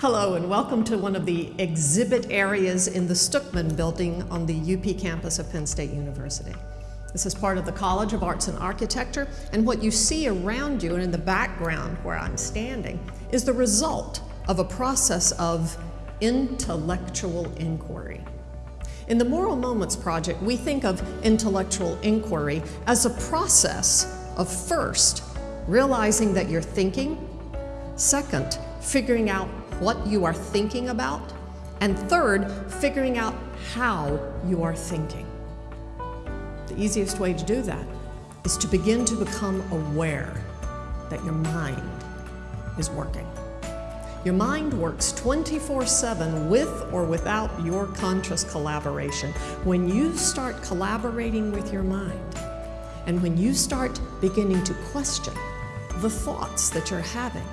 Hello and welcome to one of the exhibit areas in the Stuckeman building on the UP campus of Penn State University. This is part of the College of Arts and Architecture and what you see around you and in the background where I'm standing is the result of a process of intellectual inquiry. In the Moral Moments Project, we think of intellectual inquiry as a process of first realizing that you're thinking, second, figuring out what you are thinking about, and third, figuring out how you are thinking. The easiest way to do that is to begin to become aware that your mind is working. Your mind works 24-7 with or without your conscious collaboration. When you start collaborating with your mind, and when you start beginning to question the thoughts that you're having,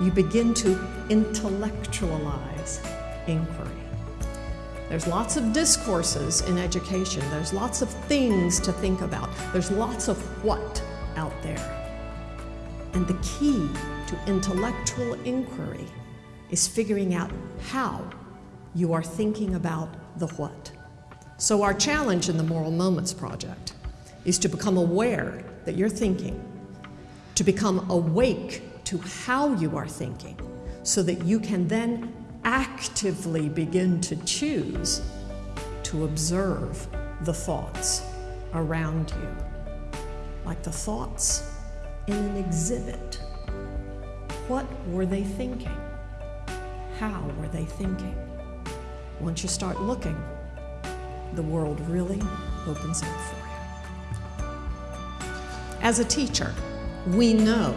you begin to intellectualize inquiry. There's lots of discourses in education. There's lots of things to think about. There's lots of what out there. And the key to intellectual inquiry is figuring out how you are thinking about the what. So our challenge in the Moral Moments Project is to become aware that you're thinking, to become awake to how you are thinking so that you can then actively begin to choose to observe the thoughts around you, like the thoughts in an exhibit. What were they thinking? How were they thinking? Once you start looking, the world really opens up for you. As a teacher, we know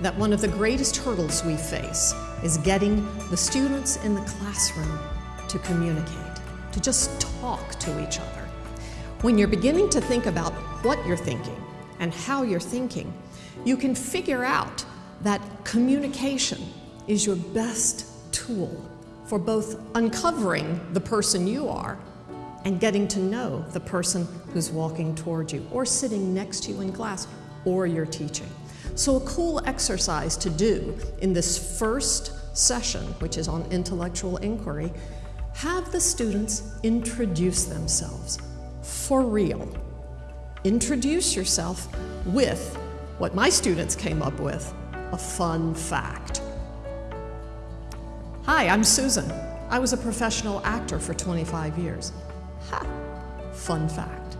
that one of the greatest hurdles we face is getting the students in the classroom to communicate, to just talk to each other. When you're beginning to think about what you're thinking and how you're thinking, you can figure out that communication is your best tool for both uncovering the person you are and getting to know the person who's walking toward you or sitting next to you in class or you're teaching. So a cool exercise to do in this first session, which is on intellectual inquiry, have the students introduce themselves for real. Introduce yourself with what my students came up with, a fun fact. Hi, I'm Susan. I was a professional actor for 25 years. Ha, fun fact.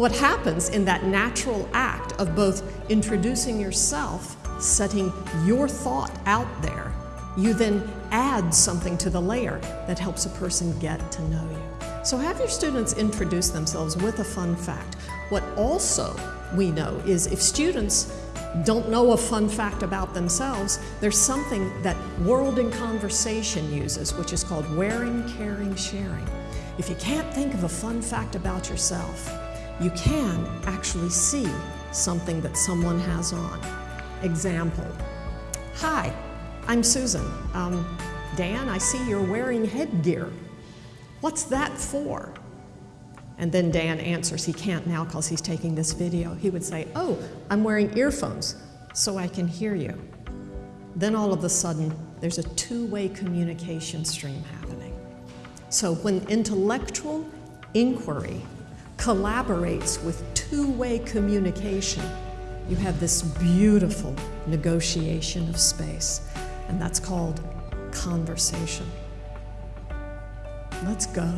What happens in that natural act of both introducing yourself, setting your thought out there, you then add something to the layer that helps a person get to know you. So have your students introduce themselves with a fun fact. What also we know is if students don't know a fun fact about themselves, there's something that World in Conversation uses, which is called wearing, caring, sharing. If you can't think of a fun fact about yourself, you can actually see something that someone has on. Example, hi, I'm Susan. Um, Dan, I see you're wearing headgear. What's that for? And then Dan answers, he can't now because he's taking this video. He would say, oh, I'm wearing earphones so I can hear you. Then all of a sudden, there's a two-way communication stream happening. So when intellectual inquiry collaborates with two-way communication, you have this beautiful negotiation of space, and that's called conversation. Let's go.